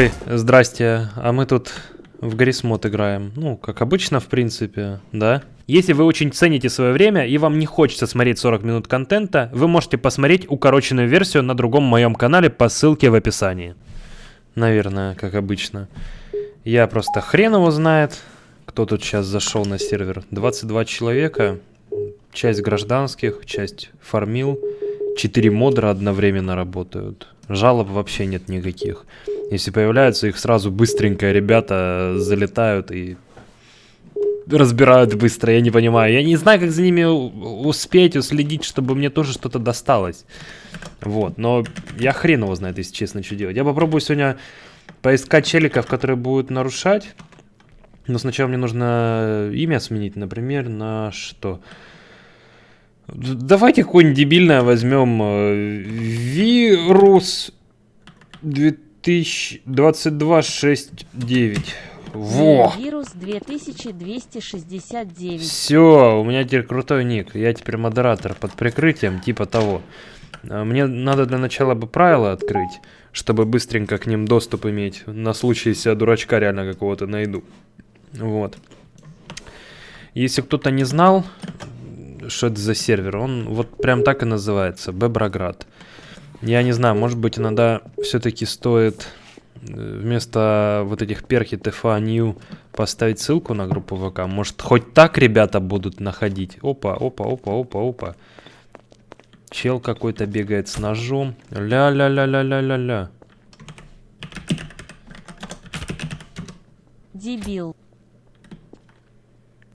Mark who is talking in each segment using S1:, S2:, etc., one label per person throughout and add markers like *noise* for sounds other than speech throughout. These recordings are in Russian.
S1: Ой, здрасте. А мы тут в Гаррисмод играем. Ну, как обычно, в принципе, да? Если вы очень цените свое время и вам не хочется смотреть 40 минут контента, вы можете посмотреть укороченную версию на другом моем канале по ссылке в описании. Наверное, как обычно. Я просто хрен его знает, кто тут сейчас зашел на сервер. 22 человека, часть гражданских, часть фармил. 4 модера одновременно работают. Жалоб вообще нет никаких. Если появляются, их сразу быстренько ребята залетают и разбирают быстро, я не понимаю. Я не знаю, как за ними успеть, уследить, чтобы мне тоже что-то досталось. Вот, но я хрен его знает, если честно, что делать. Я попробую сегодня поискать челиков, которые будут нарушать. Но сначала мне нужно имя сменить, например, на что? Давайте какое-нибудь дебильное возьмем. Э, вирус 2022-69. Во!
S2: Вирус 2269.
S1: Все, у меня теперь крутой ник. Я теперь модератор под прикрытием, типа того. А мне надо для начала бы правила открыть, чтобы быстренько к ним доступ иметь. На случай, если я дурачка реально какого-то найду. Вот. Если кто-то не знал, что это за сервер, он вот прям так и называется, Беброград. Я не знаю, может быть иногда все-таки стоит э, вместо вот этих перхи TFA New поставить ссылку на группу ВК. Может хоть так ребята будут находить. Опа, опа, опа, опа, опа. Чел какой-то бегает с ножом. Ля-ля-ля-ля-ля-ля-ля.
S2: Дебил.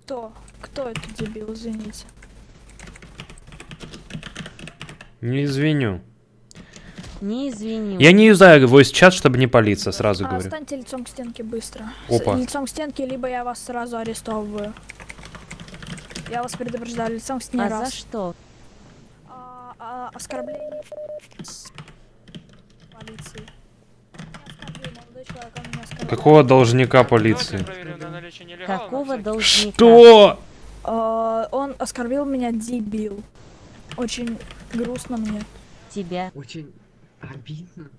S3: Кто? Кто это дебил, извините?
S1: Не извиню.
S2: Не извини.
S1: Я не юзаю voice чат, чтобы не палиться, сразу
S3: а,
S1: говорю.
S3: Станьте лицом к стенке быстро.
S1: Опа.
S3: С, лицом к стенке, либо я вас сразу арестовываю. Я вас предупреждаю, лицом к стене
S2: А
S3: раз.
S2: за что?
S3: А, а, оскорбление полиции. Человек, он меня оскорбил.
S1: Какого должника полиции?
S2: Какого должника?
S1: Что?
S3: А, он оскорбил меня, дебил. Очень грустно мне.
S2: Тебя.
S4: Очень обидно.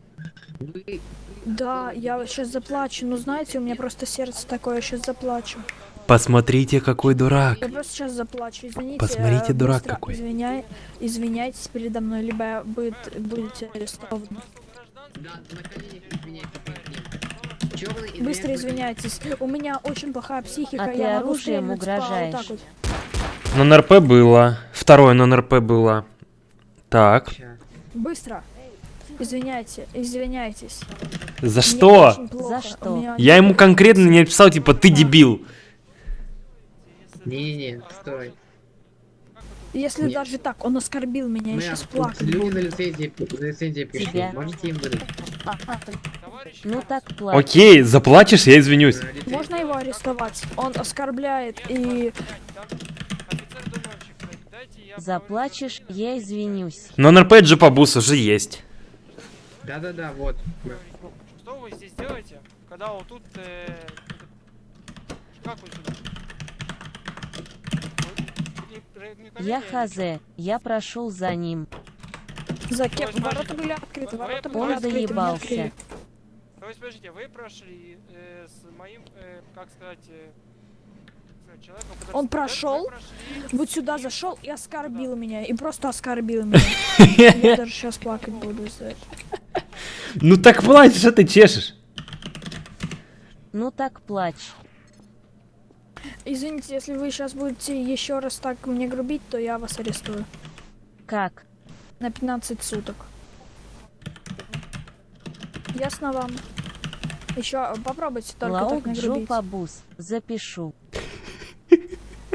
S4: Вы...
S3: Да, я сейчас заплачу, но знаете, у меня просто сердце такое, я сейчас заплачу.
S1: Посмотрите, какой дурак.
S3: Я просто сейчас заплачу, извините.
S1: Посмотрите,
S3: э,
S1: дурак
S3: быстро
S1: какой.
S3: Извиняй, извиняйтесь передо мной, либо будет, будете арестованы. Быстро извиняйтесь. У меня очень плохая психика,
S2: А ты
S3: я
S2: оружием
S3: вот
S2: угрожаешь.
S3: так вот.
S1: На НРП было. Второе на НРП было. Так.
S3: Быстро. Извиняйте, извиняйтесь.
S1: За
S3: Мне
S1: что?
S2: За что?
S3: меня
S1: Я ему конкретно не написал, типа, ты дебил.
S4: Не-не-не, стой.
S3: Если
S4: Нет.
S3: даже так, он оскорбил меня, я сейчас
S4: тут
S3: плакать
S4: люди за лицензией пришли. Можете им выдать?
S2: Ну так плачь.
S1: Окей, заплачешь, я извинюсь.
S3: Можно его арестовать? Он оскорбляет и...
S2: Заплачешь, я извинюсь.
S1: Но НРП Джипабус уже есть.
S4: Да-да-да, вот.
S5: Что вы здесь делаете, когда вот тут... э, Как вы сюда?
S2: Я хз, я прошел за ним.
S3: За кем? Ворота были открыты, ворота были
S2: Он
S3: открыты, меня
S2: заебался.
S5: То есть, подождите, вы прошли э, с моим, э, как сказать, э, как сказать, человеком, который
S3: Он прошел, Вот сюда зашел и оскорбил меня. И просто оскорбил меня. Я даже сейчас плакать буду из-за этого.
S1: Ну так плачь, что ты чешешь?
S2: Ну так плачь.
S3: Извините, если вы сейчас будете еще раз так мне грубить, то я вас арестую.
S2: Как?
S3: На 15 суток. Ясно вам? Еще попробуйте только так
S2: Лаок
S3: не
S2: Джо
S3: грубить.
S2: Пабус. Запишу.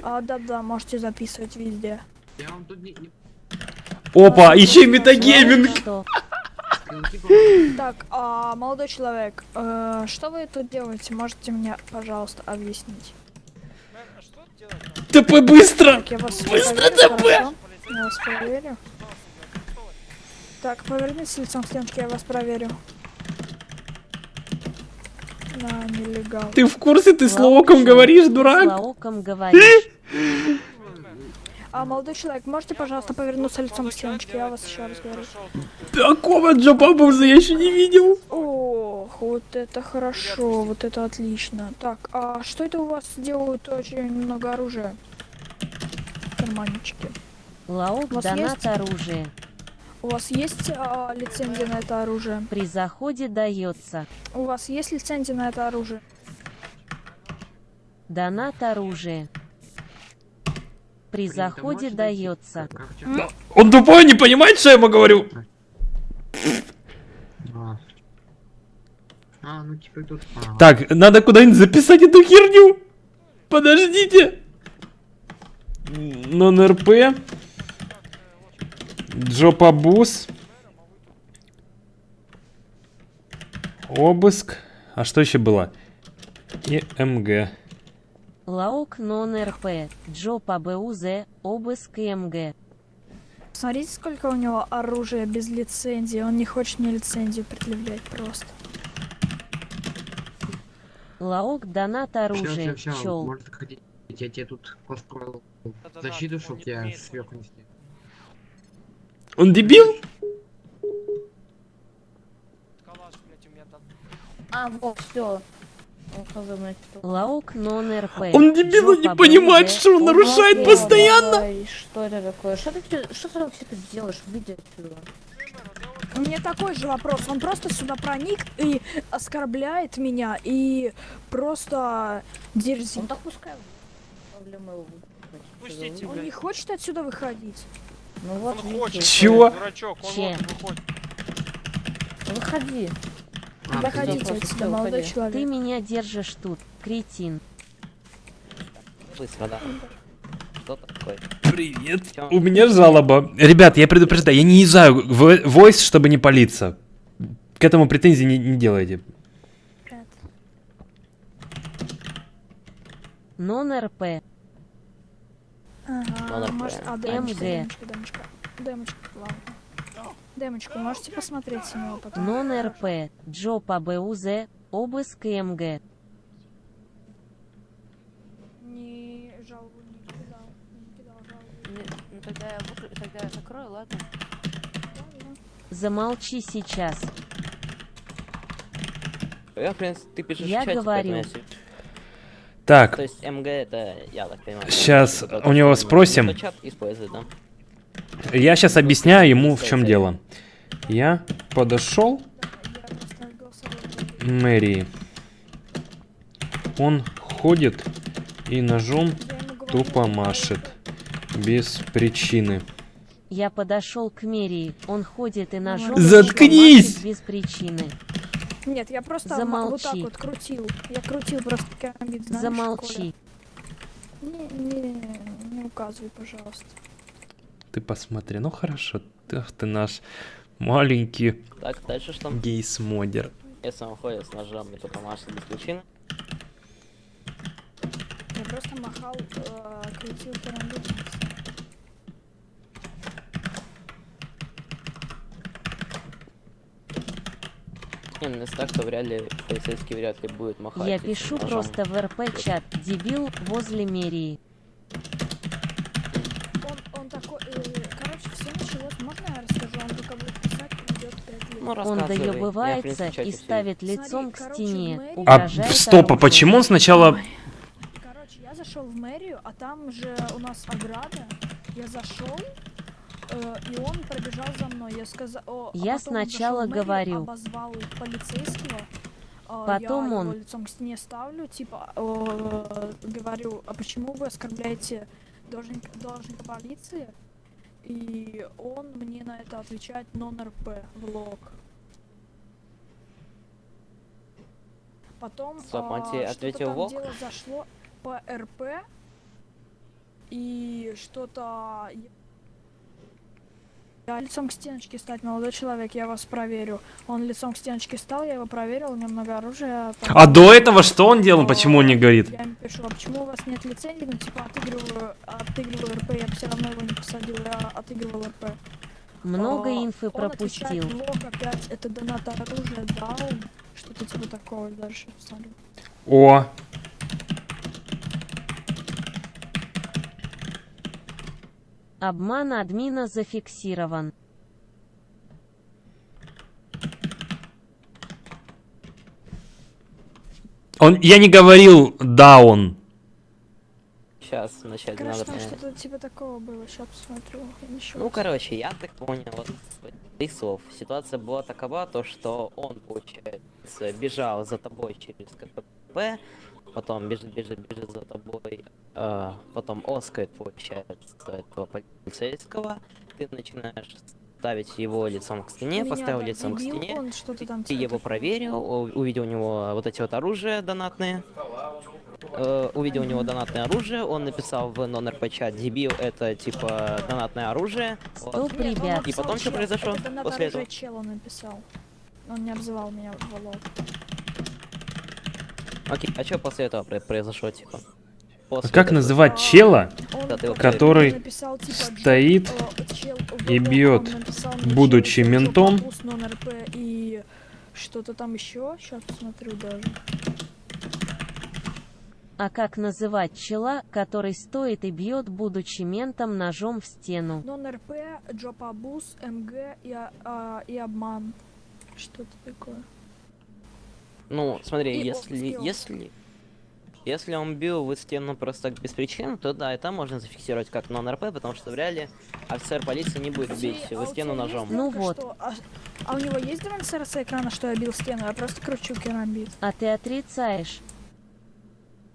S3: А, да-да, можете записывать везде.
S4: Я вам тут не...
S1: Опа, еще и
S2: Лаок
S1: метагейминг.
S4: помогут.
S3: Так, а, молодой человек, э, что вы тут делаете? Можете мне, пожалуйста, объяснить?
S5: Мэр, а что делать
S1: ТП быстро!
S3: Так, я вас
S1: Быстро
S3: проверю,
S1: ТП!
S3: Я вас проверю. Так, повернитесь лицом к стенке, я вас проверю. На, нелегал.
S1: Ты в курсе, ты с Лоуком говоришь,
S2: С
S1: дурак?
S2: Лаоком говоришь.
S3: А, молодой человек, можете, пожалуйста, повернуться лицом к стеночке? Я вас еще раз говорю.
S1: Такого Джопабуза я еще не видел.
S3: Ох, вот это хорошо, вот это отлично. Так, а что это у вас делают очень много оружия? Карманнички. Вас
S2: донат
S3: есть? У вас есть а, лицензия на это оружие?
S2: При заходе дается.
S3: У вас есть лицензия на это оружие?
S2: Донат оружие. При
S4: Блин,
S2: заходе дается.
S4: Тебя?
S1: Он тупой, не понимает, что я ему говорю.
S4: А. А, ну типа тут... ага.
S1: Так, надо куда-нибудь записать эту херню. Подождите. Нон-РП. Джопабуз. Обыск. А что еще было? И МГ.
S2: Лаок нон РП. Джо по БУЗ. Обыск МГ.
S3: Смотрите, сколько у него оружия без лицензии. Он не хочет мне лицензию предъявлять просто.
S2: Лаок донат оружие. Чел.
S4: Может я тебе тут построил
S5: Да-да-да,
S4: защиту,
S5: он
S4: чтоб
S5: не
S4: тебя
S5: умеет.
S4: сверху нести.
S1: Он дебил?
S5: Калаш, блядь, у меня там.
S6: А, вот, все.
S2: Лаок нон РП.
S1: Он дебил, он не понимает, что он нарушает постоянно.
S6: Что это такое? Что ты, что ты вообще тут делаешь? Выйди отсюда.
S3: У меня такой же вопрос. Он просто сюда проник и оскорбляет меня и просто дерзит.
S6: Он так пускай.
S5: Пустите,
S3: Он не хочет отсюда выходить.
S6: Ну вот,
S5: Он
S6: видите,
S5: хочет.
S1: Чего?
S5: Дурачок, он
S2: Че?
S5: вот выходит.
S6: Выходи.
S4: А,
S6: просто
S3: отсюда, молодой
S6: уходи.
S2: Ты
S3: человек.
S2: меня держишь тут, кретин.
S7: Быстро, да.
S1: Привет. У меня жалоба. Ребят, я предупреждаю, я не езжаю в войс, чтобы не палиться. К этому претензий не, не делайте.
S2: Нон РП.
S3: Ага,
S7: Ладно,
S3: может, а,
S2: МГ.
S3: демочка, демочка, демочка. Демочка, ладно. Демочку, можете посмотреть с него потом?
S2: Нон РП. Джо по БУЗ. Обыск МГ.
S3: Не жалобу не кидал. Не кидал жалобу.
S6: Ну тогда я, выкру- тогда я закрою, ладно?
S2: Замолчи сейчас.
S7: Я, в принципе, ты пишешь
S2: Я
S7: в чате,
S2: говорю.
S7: поэтому я
S1: Так,
S7: То есть МГ это, я так понимаю.
S1: Щас
S7: это
S1: у него спросим.
S7: да?
S1: я сейчас объясняю ему, в чем дело. Я подошел мэрии. Он ходит и ножом тупо машет. Без причины.
S2: Я подошел к Мерии. Он ходит и ножом
S1: Заткнись!
S2: машет без причины.
S3: Нет, я просто м- вот так
S2: Замолчи.
S3: вот крутил. Я крутил просто камбит, знаешь,
S2: Замолчи.
S3: Не, не, не указывай, пожалуйста.
S1: Ты посмотри, ну хорошо. Ах ты наш маленький
S7: Так, дальше что?
S1: гейс-модер.
S7: Если он ходит с ножом и только машет без причины.
S3: Я просто махал, э, крутил карандаш.
S7: Не, если так, то вряд ли полицейский вряд ли будет махать.
S2: Я пишу
S7: ножом.
S2: просто в РП чат. Дебил возле Мерии.
S3: Он, он такой, э, короче, все началось, можно я расскажу? Он только будет писать, идет 5 лет.
S7: Ну,
S2: Он доебывается и ставит
S3: Смотри,
S2: лицом к
S3: короче,
S2: стене.
S1: А стоп, а почему он сначала...
S3: Короче, я зашел в мэрию, а там же у нас ограда. Я зашел, э, и он пробежал за мной. Я сказал, о, а
S2: Я
S3: он
S2: сначала
S3: мэрию,
S2: говорю.
S3: обозвал полицейского. а,
S2: Потом
S3: я
S2: он.
S3: его лицом к стене ставлю, типа, э, говорю, а почему вы оскорбляете должника, должника полиции? И он мне на это отвечает нон-РП в лог. Потом
S7: Стоп,
S3: а, что-то
S7: ответил
S3: там
S7: в лог?
S3: дело зашло по РП и что-то я лицом к стеночке стать, молодой человек, я вас проверю. Он лицом к стеночке стал, я его проверил, у него много оружия. там-
S1: А до этого что он делал, почему он не говорит?
S3: Я ему пишу, а почему у вас нет лицензии? Ну, типа, отыгрываю, отыгрываю РП, я все равно его не посадил, я отыгрывал РП.
S2: Много
S3: А,
S2: инфы
S3: он
S2: пропустил.
S3: отвечает, «Лог опять, это донат оружия дал, что-то типа такого, дальше посмотрю.
S1: О,
S2: Обман админа зафиксирован.
S1: Он, я не говорил даун.
S7: Сейчас вначале надо
S3: Короче, там
S7: понять.
S3: что-то типа такого было. Сейчас посмотрю. Я еще
S7: Ну,
S3: раз.
S7: короче, я так понял, вот из слов. Ситуация была такова, то что он, получается, бежал за тобой через КПП, потом бежит, бежит, бежит за тобой, э, потом оскает, получается, этого полицейского, ты начинаешь ставить его лицом к стене,
S3: Меня,
S7: поставил лицом к
S3: дебил,
S7: стене,
S3: Он что-то там
S7: ты его проверил, увидел у него вот эти вот оружия донатные, э, увидел у него донатное оружие, он написал в нон-РП чат, дебил, это типа донатное оружие. Вот.
S2: Стоп,
S3: он
S2: ребят.
S7: И потом что
S3: чел.
S7: произошло
S3: Это
S7: после этого?
S3: чел он написал. Он не обзывал меня в лол.
S7: Окей, а что после этого про- произошло, типа? После
S1: Как
S7: этого?
S1: называть чела, который
S3: типа, Джо-
S1: стоит
S3: э,
S1: и бьет, будучи ментом?
S3: Что-то там еще. Сейчас посмотрю даже.
S2: А как называть чела, который стоит и бьет, будучи ментом ножом в стену?
S3: Нон-РП, Джопабус, МГ и, а- а, и обман. Что-то такое.
S7: Ну, смотри,
S3: И
S7: если, если, если он бил в стену просто так без причин, то да, это можно зафиксировать как нон-РП, потому что в реале офицер полиции не будет бить
S3: а
S7: в
S3: у
S7: стену ножом.
S2: Ну вот.
S3: А, а у него есть демонстрация экрана, что я бил стену? Я просто кручу керамбит.
S2: А ты отрицаешь.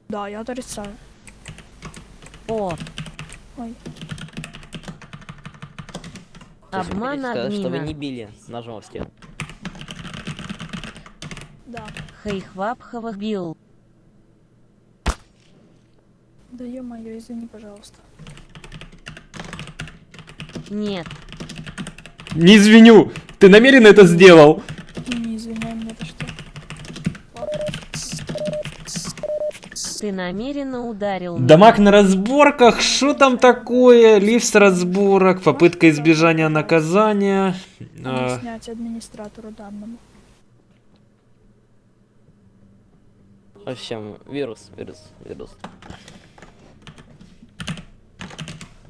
S3: Да, я отрицаю.
S2: О,
S3: Ой.
S2: Обман
S7: хотите сказать, что вы не били ножом в стену.
S3: Да.
S2: Хайхвапховых бил.
S3: Да ё-моё, извини, пожалуйста.
S2: Нет,
S1: Не извиню, ты намеренно это сделал.
S3: Не, извиняй меня, это что?
S2: ты намеренно ударил меня.
S1: Дамаг на разборках, что там такое? Лифт с разборок, попытка избежания наказания.
S3: Надо
S1: А,
S3: снять администратору данному.
S7: В общем, вирус, вирус, вирус.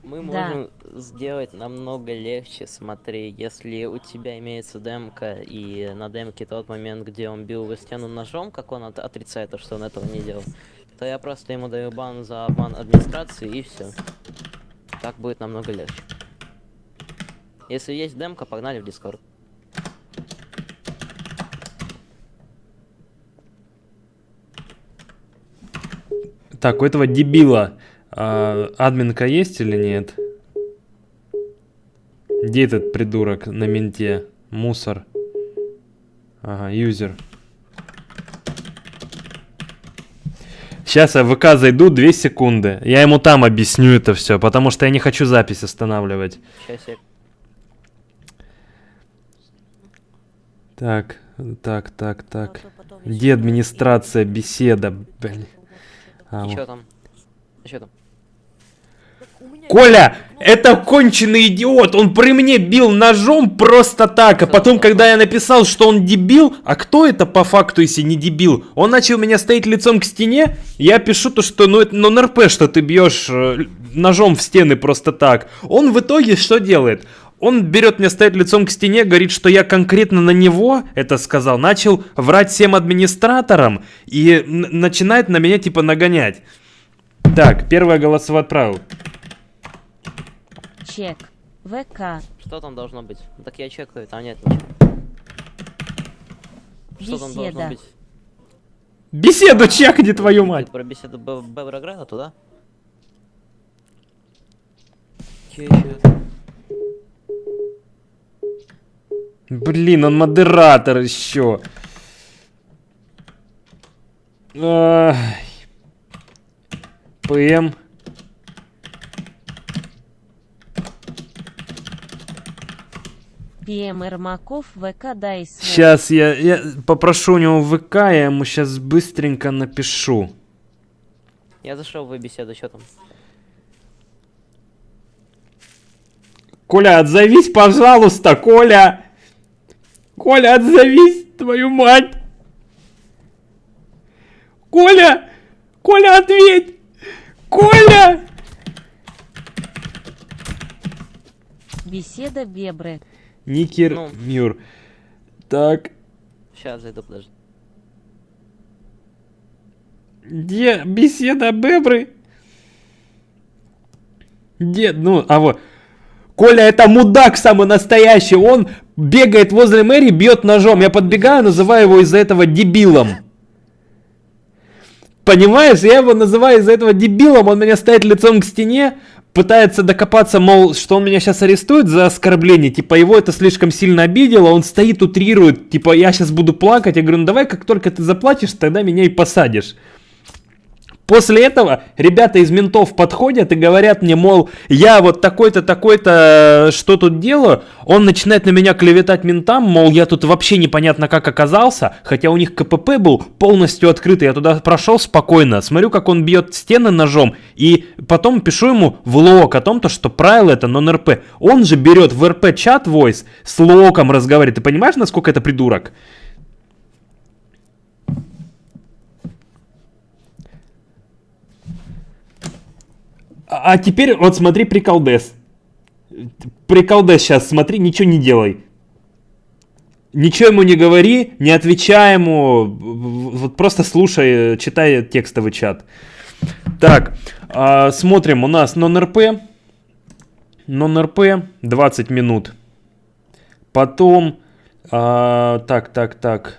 S7: Мы
S2: Да.
S7: можем сделать намного легче, смотри, если у тебя имеется демка, и на демке тот момент, где он бил в стену ножом, как он от- отрицает то, что он этого не делал, то я просто ему даю бан за обман администрации и все. Так будет намного легче. Если есть демка, погнали в Дискорд.
S1: Так, у этого дебила а, админка есть или нет? Где этот придурок на менте? Мусор. Ага, юзер. Сейчас я в ВК зайду 2 секунды. Я ему там объясню это все, потому что я не хочу запись останавливать.
S7: Сейчас я
S1: Так, так, так, так. Где администрация, беседа, блин. А,
S7: И
S1: вот.
S7: чё там? Что там?
S1: Коля, это конченый идиот, он при мне бил ножом просто так, а потом, когда я написал, что он дебил, а кто это по факту, если не дебил? Он начал меня стоять лицом к стене, я пишу то, что ну это ну РП, что ты бьешь э, ножом в стены просто так. Он в итоге что делает? Он берет меня стоять лицом к стене, говорит, что я конкретно на него это сказал, начал врать всем администраторам и начинает на меня типа нагонять. Так, первое голосово отправил.
S2: Чек. ВК.
S7: Что там должно быть? Ну, Так я чекаю, там нет ничего. Что там должно
S2: Беседа.
S7: быть?
S1: Беседу чекни, твою мать.
S7: Про беседу Беврограда туда?
S1: Блин, он модератор еще. Ай. ПМ.
S2: ПМ Ермаков. ВК дай свой.
S1: Сейчас я, я попрошу у него ВК, я ему сейчас быстренько напишу.
S7: Я зашел в беседу, что там?
S1: Коля, отзовись, пожалуйста, Коля. Коля, отзовись, твою мать. Коля, Коля, ответь. Коля.
S2: Беседа Бебры.
S1: Никер
S7: Ну.
S1: Мюр. Так,
S7: Сейчас зайду, подожди.
S1: где беседа Бебры? Где, ну, а вот. Коля, это мудак самый настоящий. Он бегает возле мэрии, бьет ножом. Я подбегаю, называю его из-за этого дебилом. Понимаешь, я его называю из-за этого дебилом, он меня стоит лицом к стене, пытается докопаться, мол, что он меня сейчас арестует за оскорбление, типа его это слишком сильно обидело, он стоит, утрирует, типа я сейчас буду плакать, я говорю, ну давай, как только ты заплачешь, тогда меня и посадишь. После этого ребята из ментов подходят и говорят мне, мол, я вот такой-то, такой-то, э, что тут делаю. Он начинает на меня клеветать ментам, мол, я тут вообще непонятно как оказался, хотя у них КПП был полностью открытый, я туда прошел спокойно, смотрю, как он бьет стены ножом, и потом пишу ему в лог о том, то, что правило это нон-РП. Он же берет в РП чат voice с локом разговаривает. Ты понимаешь, насколько это придурок? А а теперь вот смотри приколдес. Приколдес сейчас, смотри, ничего не делай. Ничего ему не говори, не отвечай ему, вот просто слушай, э, читай текстовый чат. Так, а, смотрим, у нас нон-РП. Нон-РП 20 минут. Потом, а, так, так, так.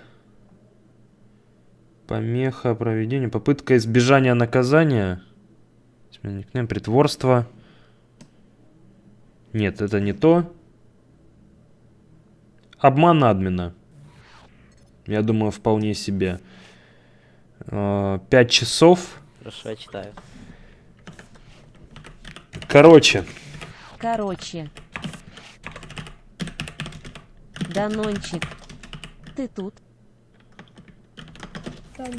S1: Помеха проведения, попытка избежания наказания. Смена никнейм, притворство. Нет, это не то. Обман админа. Я думаю, вполне себе. А, Пять часов.
S7: Хорошо, я читаю.
S1: Короче,
S2: Короче. Данончик. Ты тут?
S3: Так,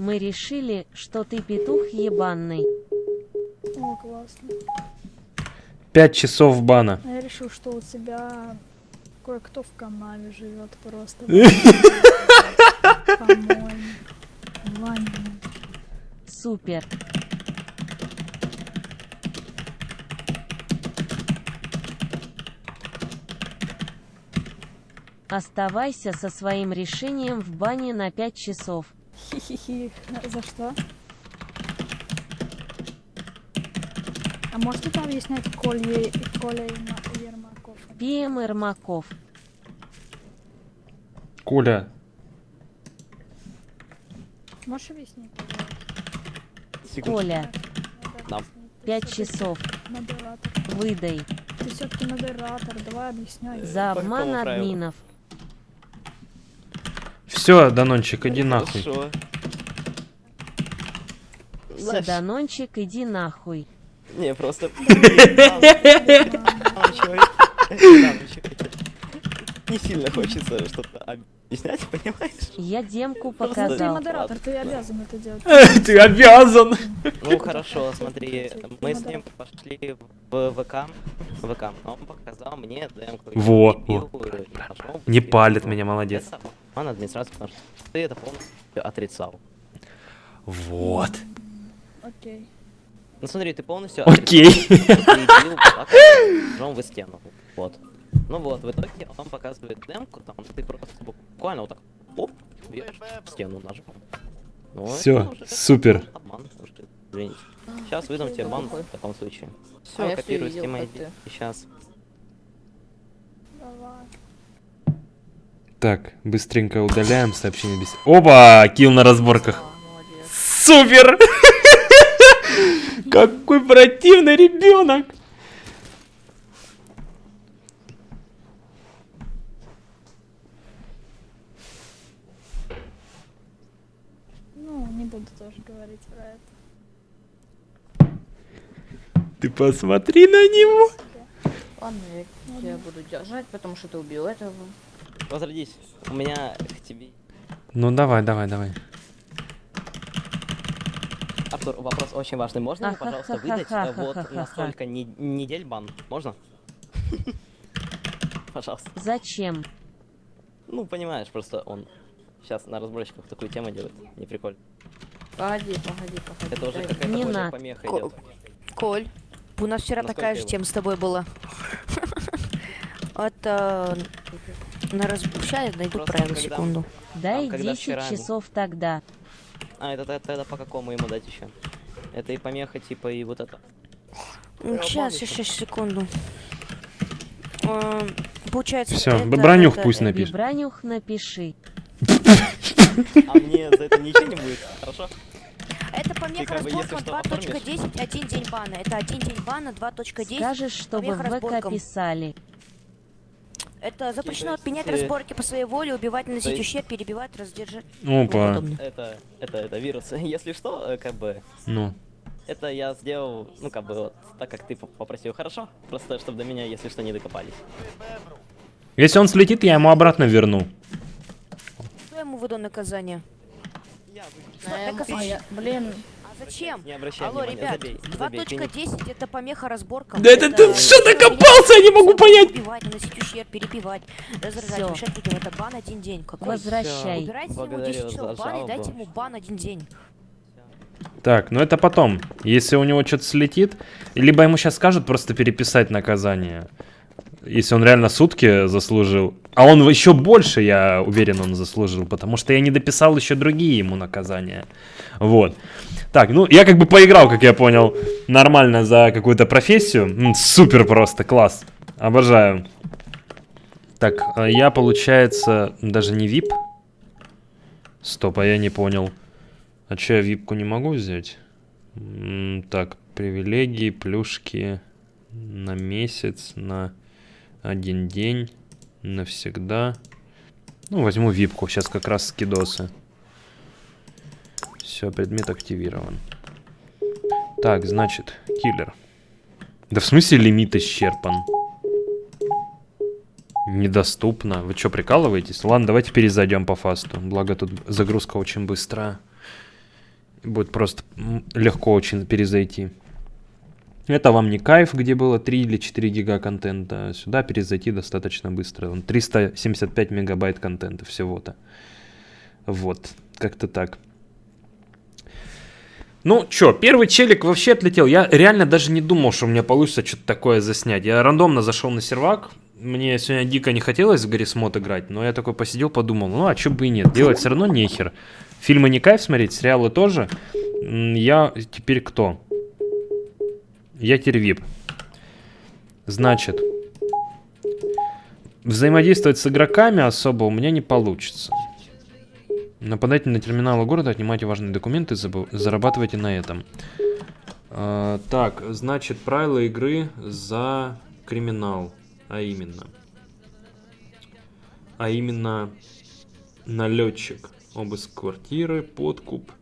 S2: Мы решили, что ты петух ебаный.
S3: О, классно.
S1: пять часов бана.
S3: А я решил, что у тебя кое-кто в канаве живет просто.
S2: Супер. Оставайся со своим решением в бане на 5 часов.
S3: Хи-хи-хи. За что? А можете там объяснять Коля, Коля Ерма- Ермаков?
S2: ПМ Ермаков.
S1: Коля,
S3: Можешь объяснить?
S7: Секунду.
S2: Коля,
S3: Надо
S7: Да.
S3: объяснить. Ты
S2: 5
S3: всё-таки
S2: часов.
S3: Модератор.
S2: Выдай.
S3: Ты все-таки модератор, давай объясняй.
S2: За обман
S7: какому правилу?
S1: Все, Данончик, иди нахуй.
S7: Хорошо. Знаешь,
S2: Данончик, иди нахуй.
S7: Не, просто... *laughs* Не сильно хочется что-то объяснять, понимаешь?
S2: Я демку
S3: Ну, ты
S2: показал.
S3: модератор, ты обязан это делать. *laughs*
S1: Ты обязан.
S7: Ну хорошо, смотри, мы с ним пошли в ВК, ВК, он показал мне демку.
S1: Во, Не палит меня, молодец.
S7: Это Он администрация, потому что ты это полностью отрицал.
S1: Вот.
S3: Окей.
S7: Ну смотри, ты полностью
S1: Окей.
S7: ты в стену. Вот. Ну вот, в итоге он показывает демку, там ты просто буквально вот так оп, в стену ножом. Ну,
S1: Все, супер.
S7: Обман, извините. Сейчас выдам тебе бан в таком случае. Все,
S6: А
S7: копирую ID.
S6: ты.
S7: Сейчас.
S3: Давай.
S1: Так, быстренько удаляем сообщение без... Оба! Килл на разборках. Супер! *laughs* Какой противный ребенок!
S3: Ну, не буду тоже говорить про это.
S1: Ты посмотри на него!
S6: Ладно, я буду держать, потому что ты убил этого.
S7: Возродись. У меня к тебе...
S1: Ну давай, давай, давай.
S7: Артур, вопрос очень важный. Можно мне, пожалуйста, выдать э, вот
S2: Ахахахахахаха.
S7: на столько не- недель бан? Можно? *laughs* Пожалуйста.
S2: Зачем?
S7: Ну, понимаешь, просто он сейчас на разборчиках такую тему делает. Не прикольно.
S6: Погоди, погоди, погоди.
S7: Это уже
S6: дай-
S7: какая-то
S2: Не надо.
S7: помеха
S8: Ко-
S7: идет.
S8: Коль, у нас вчера
S7: Насколько
S8: такая же тема с тобой была. *laughs* Это... На раз... Сейчас найду
S7: Просто
S8: правильно,
S7: когда-
S8: секунду.
S2: Дай
S7: когда
S2: 10
S7: вчера-
S2: часов тогда.
S7: А, это тогда по какому ему дать еще? Это и помеха, типа, и вот это.
S8: Сейчас, сейчас, секунду. Эм, Получается,
S1: Всё,
S8: это-
S1: бронюх
S8: это-
S1: пусть напишет.
S2: Вибранюх напиши.
S7: А мне за это ничего не будет, хорошо?
S8: Это помеха разборка
S7: что, оформишь?
S8: 2.10, один день бана. Это один день бана, 2.10.
S2: Скажешь, чтобы в ВК писали.
S8: Это запрещено отменять разборки по своей воле, убивать, наносить
S7: есть-
S8: ущерб, перебивать, раздержать.
S1: Опа.
S7: Это, это, это вирус. *laughs* Если что, э, как бы,
S1: Ну.
S7: это я сделал, ну, как бы, вот, так как ты попросил, хорошо? Просто, чтобы до меня, если что, не докопались.
S1: Если он слетит, я ему обратно верну.
S8: Кто ему выдал наказание?
S7: Я
S8: Что, наказание?
S6: а я- Блин,
S8: зачем?
S7: Не обращай
S8: Алло,
S7: внимания,
S8: ребят,
S7: забей, забей, ты не-
S8: 2.10 это помеха разборкам.
S1: Да это ты что докопался, я не могу понять.
S8: Убивать, наносить ущерб, перебивать, раздражать,
S2: Всё.
S8: мешать людям. Это бан один день. Какой?
S2: Возвращай.
S8: Убирайте ему
S7: Благодарю
S8: 10 часов
S7: за
S8: бана и дайте ему бан один день.
S1: Так, ну это потом. Если у него что-то слетит, либо ему сейчас скажут просто переписать наказание. Если он реально сутки заслужил. А он еще больше, я уверен, он заслужил, потому что я не дописал еще другие ему наказания. Вот. Так, ну я как бы поиграл, как я понял, нормально за какую-то профессию. Супер просто, класс. Обожаю. Так, а я, получается, даже не VIP. Стоп, а я не понял. А что, я випку не могу взять? Так, привилегии, плюшки на месяц, на один день, навсегда. Ну, возьму випку, сейчас как раз скидосы. Все, предмет активирован. Так, значит, киллер. Да в смысле лимит исчерпан? Недоступно. Вы что, прикалываетесь? Ладно, давайте перезайдем по фасту. Благо тут загрузка очень быстрая. Будет просто легко очень перезайти. Это вам не кайф, где было 3 или 4 гига контента. Сюда перезайти достаточно быстро. Вон 375 мегабайт контента всего-то. Вот, как-то так. Ну, чё, первый челик вообще отлетел. Я реально даже не думал, что у меня получится что-то такое заснять. Я рандомно зашел на сервак. Мне сегодня дико не хотелось в Гаррисмод играть, но я такой посидел, подумал, ну а чё бы и нет, делать все равно нехер. Фильмы не кайф смотреть, сериалы тоже. Я теперь кто? Я теперь вип. Значит, взаимодействовать с игроками особо у меня не получится. Нападайте на терминалы города, отнимайте важные документы, зарабатывайте на этом. А, так, значит, правила игры за криминал. А именно. А именно налетчик. Обыск квартиры, подкуп.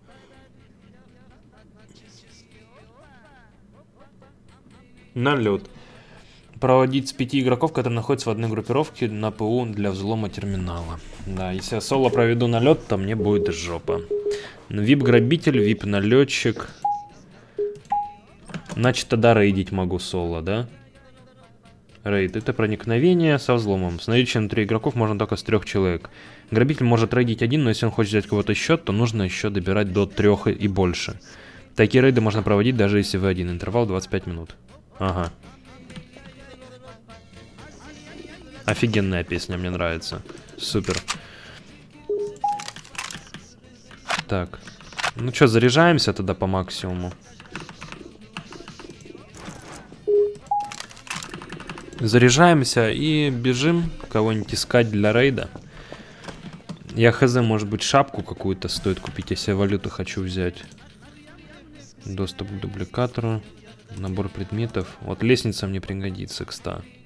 S1: Налет. Проводить с пяти игроков, которые находятся в одной группировке на ПУ для взлома терминала. Да, если я соло проведу налет, то мне будет жопа. Вип-грабитель, вип-налетчик. Значит, тогда рейдить могу соло, да? Рейд. Это проникновение со взломом. С наличием внутри игроков можно только с трех человек. Грабитель может рейдить один, но если он хочет взять кого-то счет, то нужно еще добирать до трех и больше. Такие рейды можно проводить даже если вы один. Интервал 25 минут. Ага. Офигенная песня, мне нравится. Супер. Так. Ну что, заряжаемся тогда по максимуму. Заряжаемся и бежим кого-нибудь искать для рейда. Я хз, может быть, шапку какую-то стоит купить, если я валюту хочу взять. Доступ к дубликатору. Набор предметов. Вот лестница мне пригодится, кстати.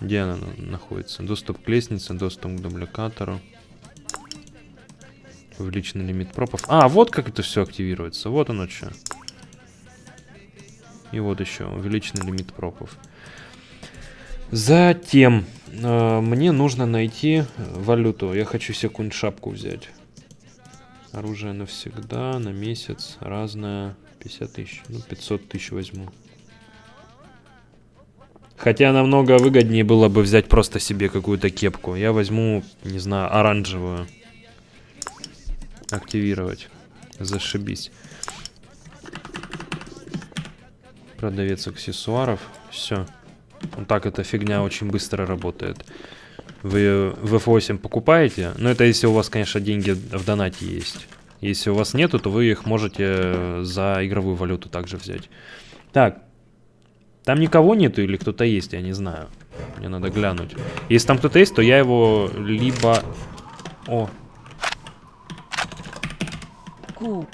S1: Где она на- находится? Доступ к лестнице, доступ к дубликатору. Увеличенный лимит пропов. А, вот как это все активируется. Вот оно что. И вот еще увеличенный лимит пропов. Затем э, мне нужно найти валюту. Я хочу себе какую-нибудь шапку взять. Оружие навсегда, на месяц, разное. 50 тысяч. Ну, 500 тысяч возьму. Хотя намного выгоднее было бы взять просто себе какую-то кепку. Я возьму, не знаю, оранжевую. Активировать. Зашибись. Продавец аксессуаров. Все. Вот так эта фигня очень быстро работает. Вы в F8 покупаете, но это если у вас, конечно, деньги в донате есть. Если у вас нету, то вы их можете за игровую валюту также взять. Так. Там никого нету или кто-то есть, я не знаю. Мне надо глянуть. Если там кто-то есть, то я его либо... О,
S2: Ку.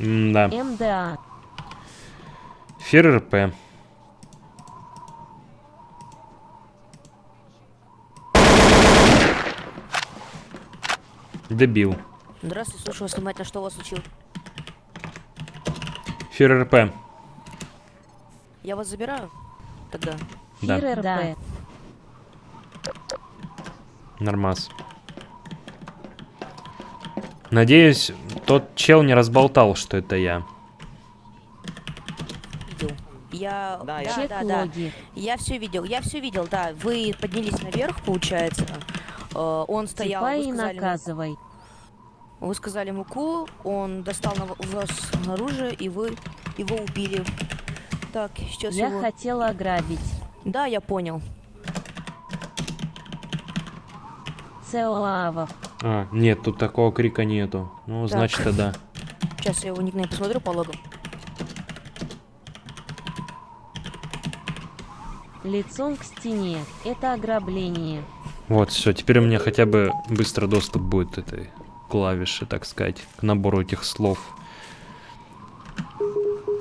S1: да.
S2: МДА.
S1: Фер РП. Дебил.
S8: Здравствуйте, слушаю вас внимательно, что у вас случилось?
S1: Фер РП.
S8: Я вас забираю? Тогда.
S1: Да.
S2: Фир РП.
S1: Нормас. Надеюсь, тот чел не разболтал, что это я.
S8: Видел. Я...
S7: Да,
S8: да, да.
S2: логи.
S8: Я все видел, я все видел, да. Вы поднялись наверх, получается. Э, Он стоял,
S2: Типа
S8: вы
S2: и
S8: сказали, ему-
S2: наказывай.
S8: вы сказали муку, он достал на вас оружие, и вы его убили. Так, сейчас
S2: Я
S8: его...
S2: хотела ограбить.
S8: Да, я понял.
S2: Цеоавов.
S1: А, нет, тут такого крика нету. Ну,
S8: Так.
S1: значит, и да.
S8: Сейчас я его никнейм посмотрю по логам.
S2: Лицом к стене. Это ограбление.
S1: Вот, все, теперь у меня хотя бы быстро доступ будет этой клавиши, так сказать, к набору этих слов.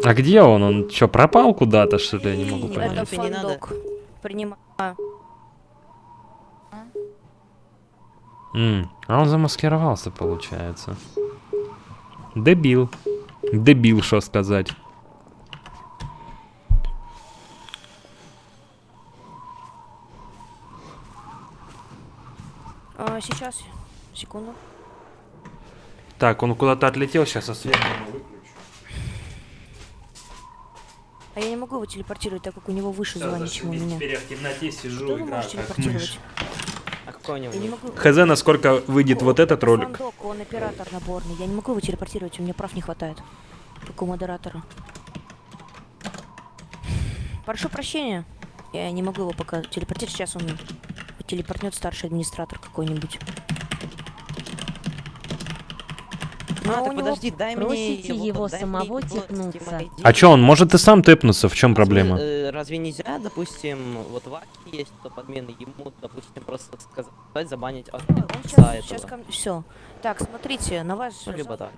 S1: А где он? Он что, пропал куда-то, что ли? Я не могу понять.
S7: Не надо.
S8: Принимаю.
S1: М, а он замаскировался, получается. Дебил. Дебил, что сказать.
S8: А, сейчас. Секунду.
S1: Так, он куда-то отлетел, сейчас осветим.
S8: А я не могу его телепортировать, так как у него выше звание, чем у меня.
S1: я в темноте сижу,
S8: Что вы можете телепортировать?
S7: А какой у него
S8: Я не могу.
S1: Хз, насколько выйдет вот этот ролик.
S8: Фандок, он оператор наборный. Я не могу его телепортировать, у меня прав не хватает. Как у модератора. Прошу прощения. Я не могу его пока телепортировать. Сейчас он телепортнет старший администратор какой-нибудь.
S7: А,
S8: Но
S7: так подожди, дай мне
S2: Просите его
S7: дай мне
S2: самого.
S7: Steam ID.
S1: А чё, он может и сам тэпнуться, в чем
S7: А
S1: проблема?
S7: э, Разве нельзя, допустим, вот в Аке есть топ админы, ему, допустим, просто сказать, забанить от
S8: Он
S7: отца
S8: сейчас, сейчас ко мне... Все. Так, смотрите, на ваш...
S7: Ну, либо так.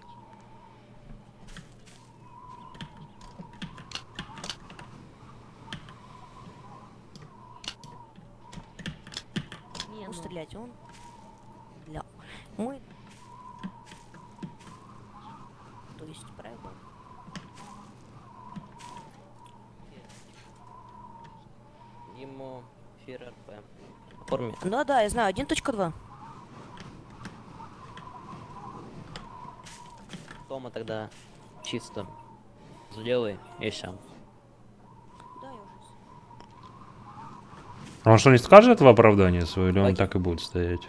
S8: Стрелять он... Для... Мы... То есть, правильно?
S7: Ему фир РП. Форме.
S8: Да, да, я знаю, 1.2.
S7: Тома тогда чисто сделай и все.
S8: Да, я уже...
S1: Он что, не скажет в оправдание свое, или он
S7: Окей.
S1: так и будет стоять?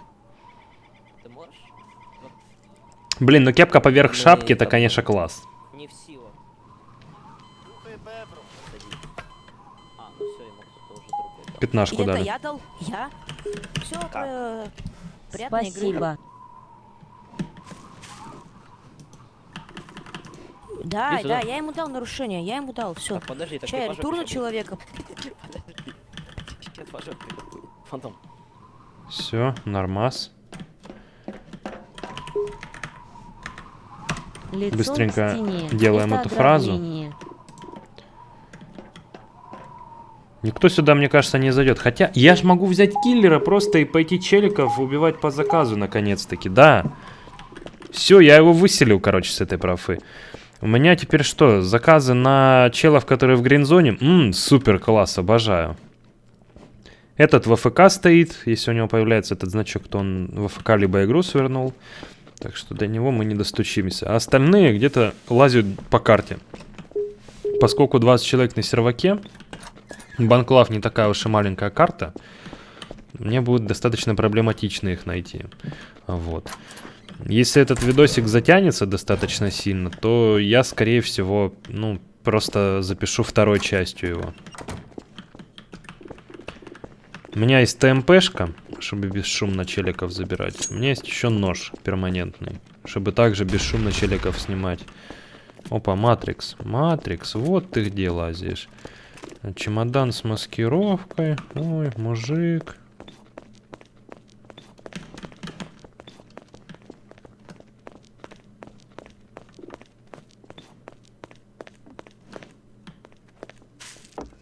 S7: Ты можешь?
S1: Блин, ну кепка поверх
S7: Мы
S1: шапки, это, конечно, класс.
S7: Не в силу. Садись. А, ну.
S1: Пятнашку дали.
S8: я дал? Я? Все, игры.
S2: Спасибо.
S8: Да, да, я ему дал нарушение, я ему дал, все.
S7: Так, подожди, так жопе
S8: турну
S7: щас
S8: человека? *laughs*
S7: будешь? Подожди. Сейчас по жопе будет. Фантом.
S1: Все, нормас.
S2: Лицом
S1: Быстренько делаем
S2: Это
S1: эту фразу. Никто сюда, мне кажется, не зайдет. Хотя я ж могу взять киллера просто и пойти челиков убивать по заказу, наконец-таки. Да. Все, я его выселил, короче, с этой профы. У меня теперь что? Заказы на челов, которые в гринзоне? Ммм, супер класс, обожаю. Этот в АФК стоит. Если у него появляется этот значок, то он в АФК либо игру свернул. Так что до него мы не достучимся. А остальные где-то лазят по карте. Поскольку 20 человек на серваке, Банклав не такая уж и маленькая карта. мне будет достаточно проблематично их найти. Вот. Если этот видосик затянется достаточно сильно, то я, скорее всего, ну, просто запишу второй частью его. У меня есть ТМПшка, чтобы бесшумно челиков забирать. У меня есть еще нож перманентный, чтобы также бесшумно челиков снимать. Опа, Матрикс. Матрикс, вот ты где лазишь. Чемодан с маскировкой. Ой, мужик.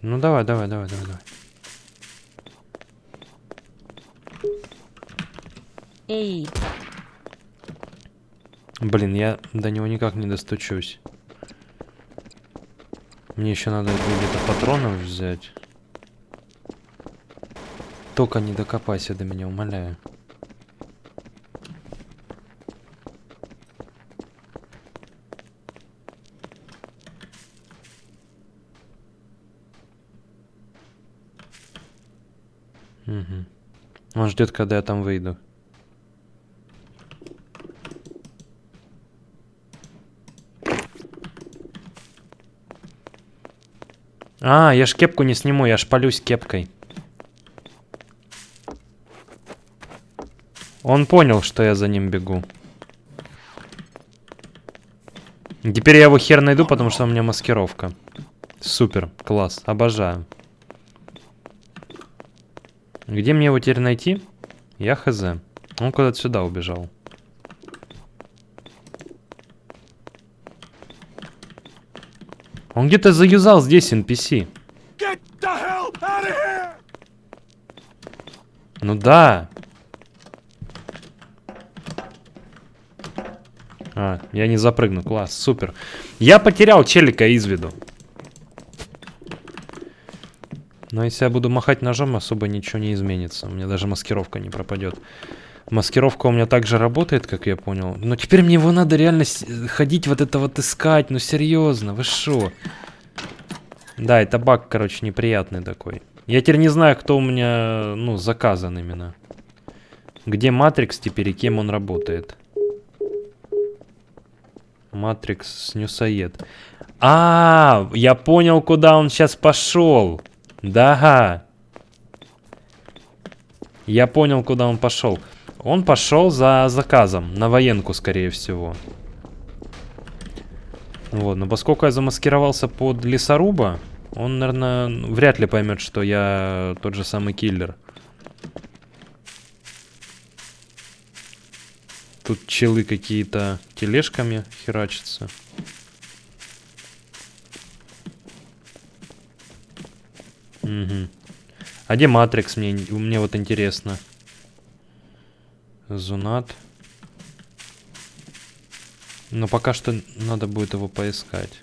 S1: Ну давай, давай, давай, давай, давай.
S2: Эй,
S1: Блин, я до него никак не достучусь. Мне еще надо будет патронов взять. Только не докопайся до меня, умоляю. Угу. Он ждет, когда я там выйду. А, я ж кепку не сниму, я ж полюсь кепкой. Он понял, что я за ним бегу. Теперь я его хер найду, потому что у меня маскировка. Супер, класс, обожаю. Где мне его теперь найти? Я хз. Он куда-то сюда убежал. Он где-то заюзал здесь NPC. Ну да. А, я не запрыгну, класс, супер. Я потерял челика из виду. Но если я буду махать ножом, особо ничего не изменится. У меня даже маскировка не пропадет. Маскировка у меня также работает, как я понял. Но теперь мне его надо реально ходить вот это вот искать. Ну серьезно, вы шо? Да, это баг, короче, неприятный такой. Я теперь не знаю, кто у меня, ну, заказан именно. Где Матрикс теперь и кем он работает. Матрикс Снюсоед. А, я понял, куда он сейчас пошел. Да. Я понял, куда он пошел. Он пошел за заказом. На военку, скорее всего. Вот, но поскольку я замаскировался под лесоруба, он, наверное, вряд ли поймет, что я тот же самый киллер. Тут челы какие-то тележками херачатся. Угу. А где Матрикс? Мне, мне вот интересно. Зунат. Но пока что надо будет его поискать.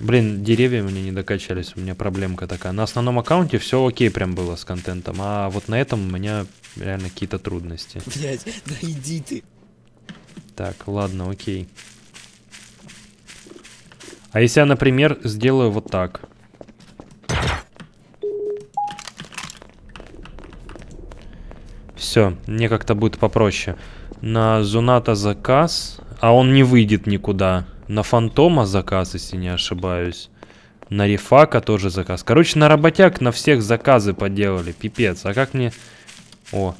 S1: Блин, деревья мне не докачались, у меня проблемка такая. На основном аккаунте все окей прям было с контентом, а вот на этом у меня реально какие-то трудности. *laughs*
S9: Блять, да иди ты.
S1: Так, ладно, окей. А если я, например, сделаю вот так? Все, мне как-то будет попроще. На Зуната заказ, а он не выйдет никуда. На Фантома заказ, если не ошибаюсь. На Рифака тоже заказ. Короче, на работяг на всех заказы поделали. Пипец. А как мне... О.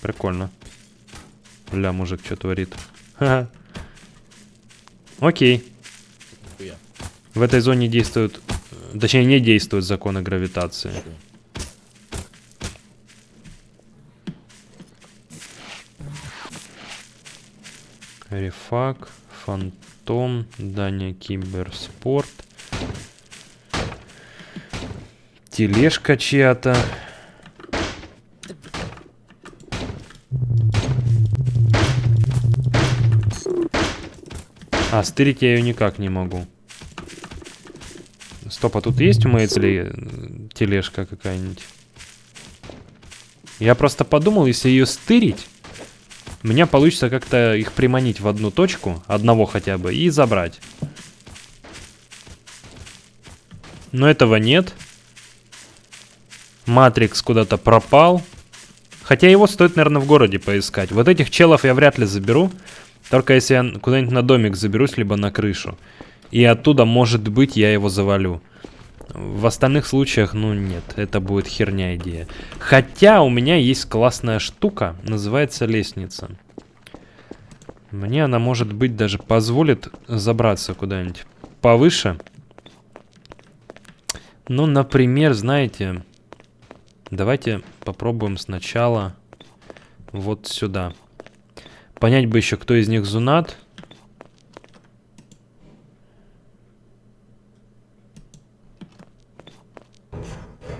S1: Прикольно. Бля, мужик, что творит? Окей. В этой зоне действуют... Точнее, не действуют законы гравитации. Рефак, Фантом, Даня Киберспорт. Тележка чья-то. А, стырить я ее никак не могу. Стоп, а тут есть у Мейцли тележка какая-нибудь? Я просто подумал, если ее стырить, у меня получится как-то их приманить в одну точку, одного хотя бы, и забрать. Но этого нет. Матрикс куда-то пропал. Хотя его стоит, наверное, в городе поискать. Вот этих челов я вряд ли заберу. Только если я куда-нибудь на домик заберусь, либо на крышу. И оттуда, может быть, я его завалю. В остальных случаях, ну нет, это будет херня идея. Хотя у меня есть классная штука, называется лестница. Мне она, может быть, даже позволит забраться куда-нибудь повыше. Ну, например, знаете, давайте попробуем сначала вот сюда. Понять бы еще, кто из них зунат.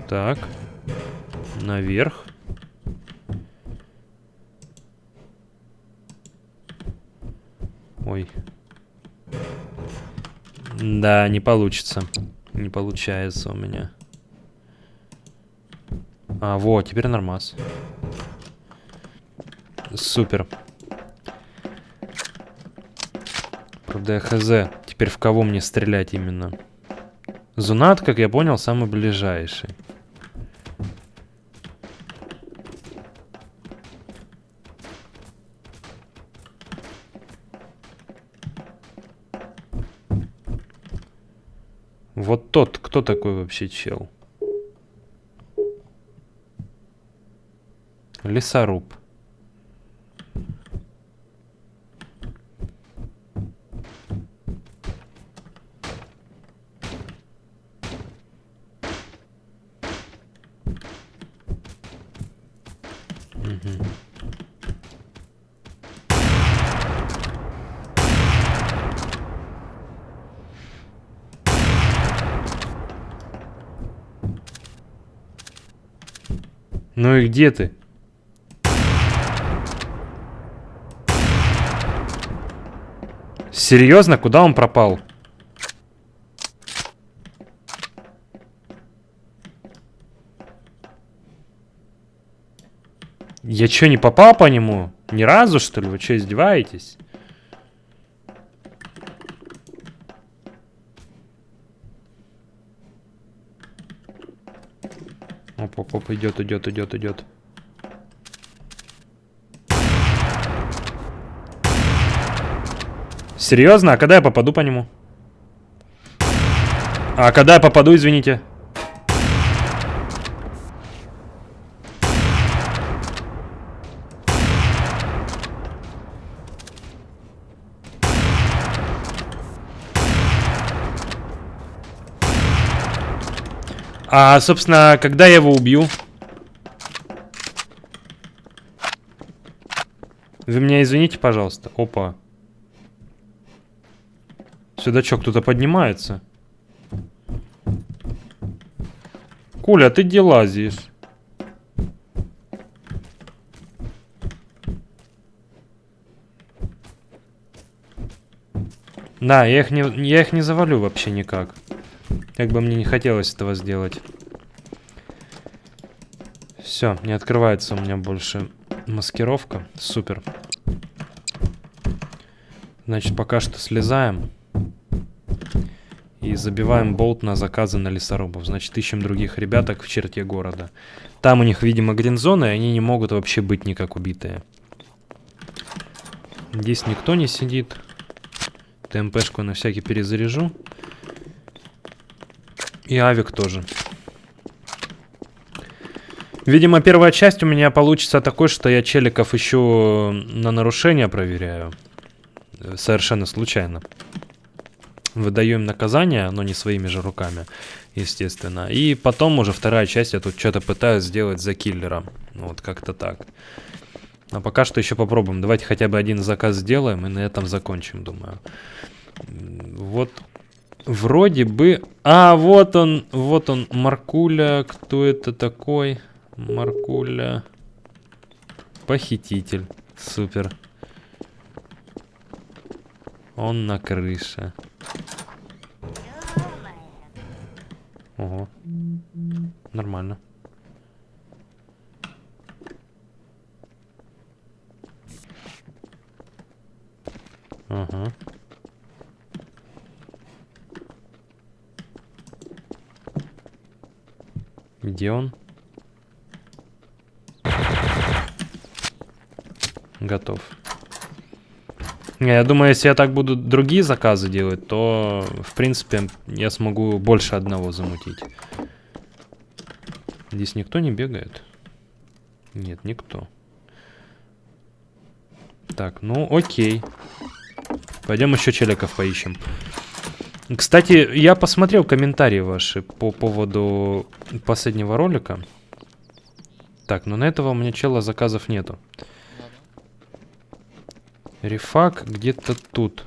S1: Так. Наверх. Ой. Да, не получится. Не получается у меня. А, вот, теперь нормас. Супер. Правда, я хз. Теперь в кого мне стрелять именно? Зунат, как я понял, самый ближайший. Тот, кто такой вообще чел? Лесоруб. Ну и где ты? Серьезно? Куда он пропал? Я что, не попал по нему? Ни разу, что ли? Вы что, издеваетесь? Оп, оп, оп, идет, идет, идет, идет. Серьезно? А когда я попаду по нему? А когда я попаду, извините? А, собственно, когда я его убью? Вы меня извините, пожалуйста. Опа. Сюда что, кто-то поднимается? Коля, ты где лазишь? Да, я их не, я их не завалю вообще никак. Как бы мне не хотелось этого сделать. Все, не открывается у меня больше маскировка. Супер. Значит, пока что слезаем. И забиваем болт на заказы на лесорубов. Значит, ищем других ребяток в черте города. Там у них, видимо, гринзоны, и они не могут вообще быть никак убитые. Здесь никто не сидит. ТМПшку на всякий перезаряжу. И авик тоже. Видимо, первая часть у меня получится такой, что я челиков еще на нарушение проверяю. Совершенно случайно. Выдаю им наказание, но не своими же руками, естественно. И потом уже вторая часть я тут что-то пытаюсь сделать за киллера. Вот как-то так. Но пока что еще попробуем. Давайте хотя бы один заказ сделаем и на этом закончим, думаю. Вот Вроде бы... А, вот он, вот он, Маркуля. Кто это такой? Маркуля. Похититель. Супер. Он на крыше. Ого. Нормально. Ага. Где он? Готов. Я думаю, если я так буду другие заказы делать, то, в принципе, я смогу больше одного замутить. Здесь никто не бегает? Нет, никто. Так, ну окей. Пойдем еще челиков поищем. Кстати, я посмотрел комментарии ваши по поводу последнего ролика. Так, но на этого у меня чела заказов нету. Рефак где-то тут.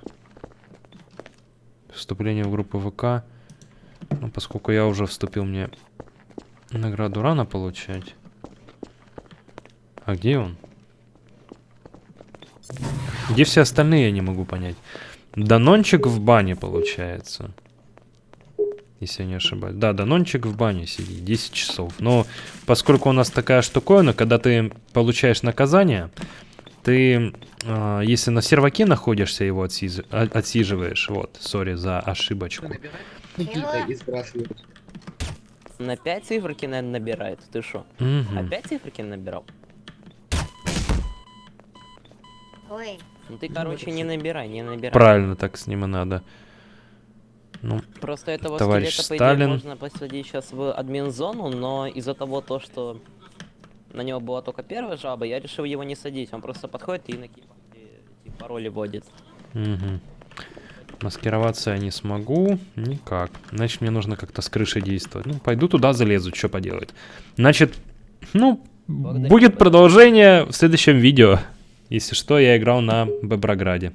S1: Вступление в группу ВК. Ну, поскольку я уже вступил, мне награду рано получать. А где он? Где все остальные, я не могу понять. Данончик в бане, получается. Если я не ошибаюсь. Да, Данончик в бане сидит. 10 часов. Но поскольку у нас такая штуковина, когда ты получаешь наказание, ты, а, если на серваке находишься, его отсиз- а- отсиживаешь. Вот, сори за ошибочку.
S7: На 5 циферки, наверное, набирает. Ты шо?
S1: Мгм.
S7: Опять циферки набирал?
S6: Ой,
S7: Ну ты, короче, не набирай, не набирай.
S1: Правильно так с ним и надо. Ну,
S7: Просто этого
S1: Товарищ
S7: скелета, по
S1: Сталин.
S7: идее, можно посадить сейчас в админ-зону, но из-за того, то, что на него была только первая жаба, я решил его не садить. Он просто подходит и на эти пароли вводит.
S1: Мгм. Маскироваться я не смогу. Никак. Значит, мне нужно как-то с крыши действовать. Ну, пойду туда залезу, что поделать. Значит, ну,
S7: Благодарю
S1: будет продолжение в следующем видео. Если что, я играл на Беброграде.